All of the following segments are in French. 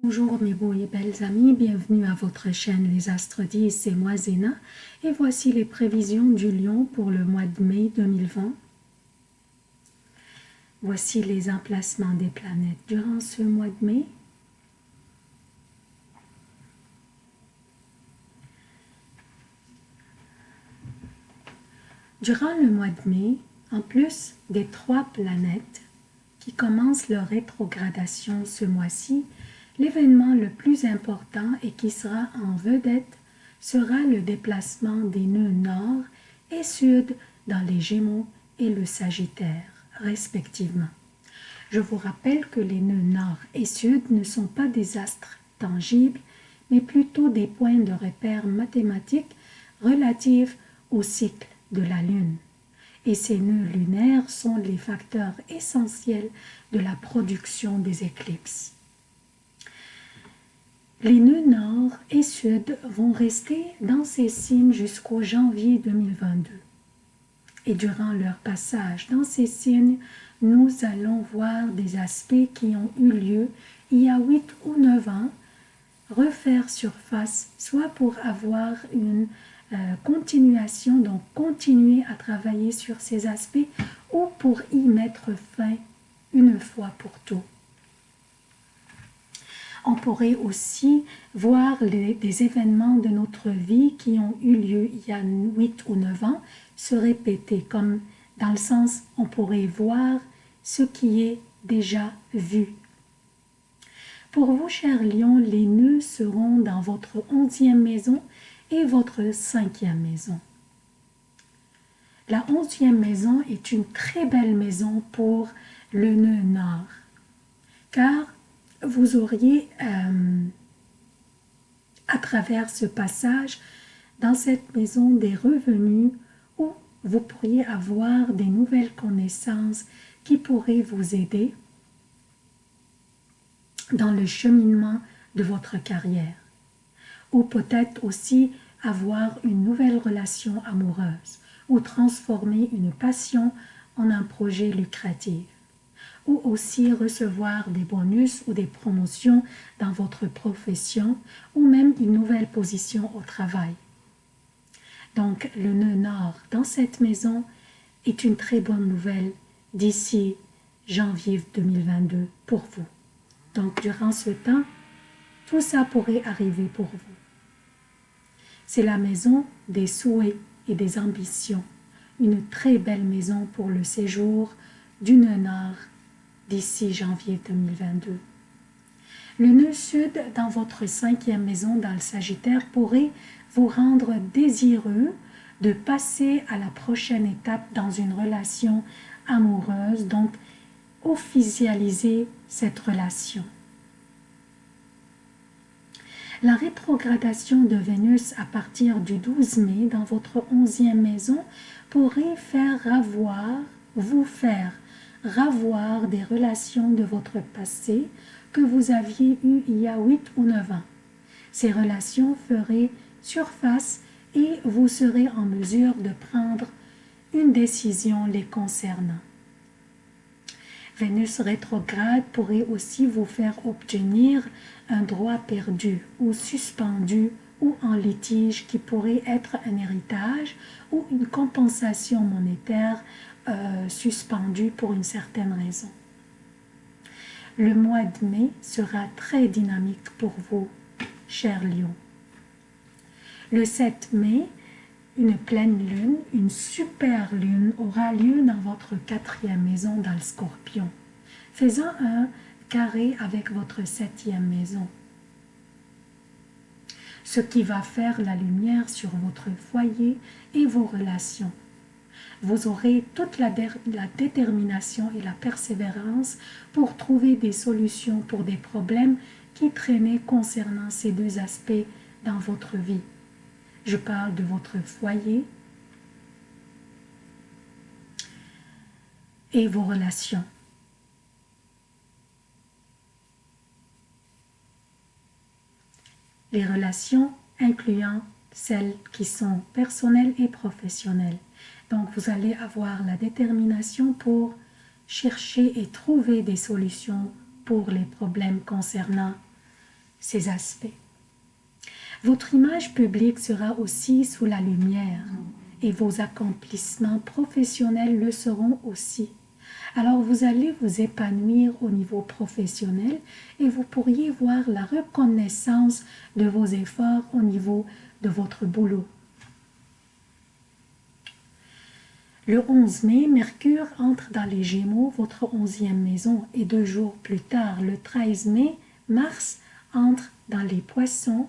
Bonjour mes beaux et belles amis, bienvenue à votre chaîne Les Astres 10, c'est moi Zéna et voici les prévisions du lion pour le mois de mai 2020. Voici les emplacements des planètes durant ce mois de mai. Durant le mois de mai, en plus des trois planètes qui commencent leur rétrogradation ce mois-ci, L'événement le plus important et qui sera en vedette sera le déplacement des nœuds nord et sud dans les Gémeaux et le Sagittaire, respectivement. Je vous rappelle que les nœuds nord et sud ne sont pas des astres tangibles, mais plutôt des points de repère mathématiques relatifs au cycle de la Lune. Et ces nœuds lunaires sont les facteurs essentiels de la production des éclipses. Les nœuds nord et sud vont rester dans ces signes jusqu'au janvier 2022. Et durant leur passage dans ces signes, nous allons voir des aspects qui ont eu lieu il y a 8 ou 9 ans refaire surface, soit pour avoir une euh, continuation, donc continuer à travailler sur ces aspects, ou pour y mettre fin une fois pour tout on pourrait aussi voir des événements de notre vie qui ont eu lieu il y a 8 ou 9 ans se répéter, comme dans le sens on pourrait voir ce qui est déjà vu. Pour vous, chers lions, les nœuds seront dans votre onzième maison et votre cinquième maison. La onzième maison est une très belle maison pour le nœud nord, car vous auriez, euh, à travers ce passage, dans cette maison des revenus où vous pourriez avoir des nouvelles connaissances qui pourraient vous aider dans le cheminement de votre carrière. Ou peut-être aussi avoir une nouvelle relation amoureuse ou transformer une passion en un projet lucratif ou aussi recevoir des bonus ou des promotions dans votre profession ou même une nouvelle position au travail. Donc le nœud nord dans cette maison est une très bonne nouvelle d'ici janvier 2022 pour vous. Donc durant ce temps, tout ça pourrait arriver pour vous. C'est la maison des souhaits et des ambitions, une très belle maison pour le séjour du nœud nord d'ici janvier 2022. Le nœud sud dans votre cinquième maison dans le Sagittaire pourrait vous rendre désireux de passer à la prochaine étape dans une relation amoureuse, donc officialiser cette relation. La rétrogradation de Vénus à partir du 12 mai dans votre onzième maison pourrait faire avoir, vous faire ravoir des relations de votre passé que vous aviez eues il y a 8 ou 9 ans. Ces relations feraient surface et vous serez en mesure de prendre une décision les concernant. Vénus rétrograde pourrait aussi vous faire obtenir un droit perdu ou suspendu ou en litige qui pourrait être un héritage ou une compensation monétaire euh, suspendu pour une certaine raison. Le mois de mai sera très dynamique pour vous, chers lions. Le 7 mai, une pleine lune, une super lune aura lieu dans votre quatrième maison dans le scorpion, faisant un carré avec votre septième maison. Ce qui va faire la lumière sur votre foyer et vos relations vous aurez toute la, détermination et la persévérance pour trouver des solutions pour des problèmes qui traînaient concernant ces deux aspects dans votre vie. Je parle de votre foyer et vos relations. Les relations incluant celles qui sont personnelles et professionnelles. Donc vous allez avoir la détermination pour chercher et trouver des solutions pour les problèmes concernant ces aspects. Votre image publique sera aussi sous la lumière et vos accomplissements professionnels le seront aussi. Alors vous allez vous épanouir au niveau professionnel et vous pourriez voir la reconnaissance de vos efforts au niveau de votre boulot. Le 11 mai, Mercure entre dans les Gémeaux, votre onzième maison, et deux jours plus tard, le 13 mai, Mars entre dans les Poissons,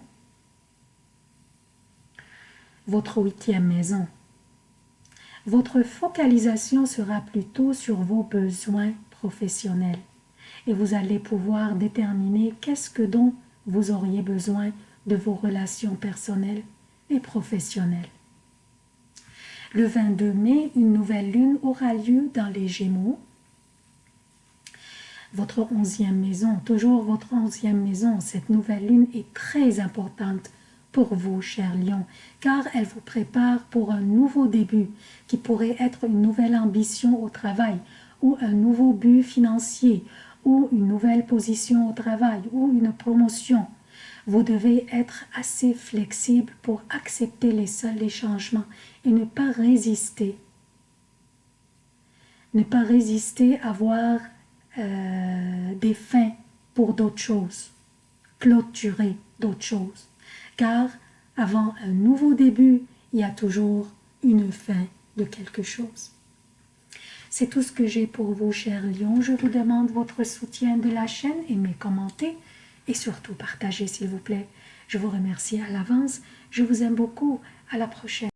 votre huitième maison. Votre focalisation sera plutôt sur vos besoins professionnels et vous allez pouvoir déterminer qu'est-ce que dont vous auriez besoin de vos relations personnelles et professionnelles. Le 22 mai, une nouvelle lune aura lieu dans les Gémeaux. Votre onzième maison, toujours votre onzième maison, cette nouvelle lune est très importante pour vous, cher lion, car elle vous prépare pour un nouveau début qui pourrait être une nouvelle ambition au travail ou un nouveau but financier ou une nouvelle position au travail ou une promotion. Vous devez être assez flexible pour accepter les seuls les changements et ne pas résister. Ne pas résister à voir euh, des fins pour d'autres choses, clôturer d'autres choses car avant un nouveau début, il y a toujours une fin de quelque chose. C'est tout ce que j'ai pour vous, chers lions. Je vous demande votre soutien de la chaîne, aimez, commentez et surtout partagez, s'il vous plaît. Je vous remercie à l'avance. Je vous aime beaucoup. À la prochaine.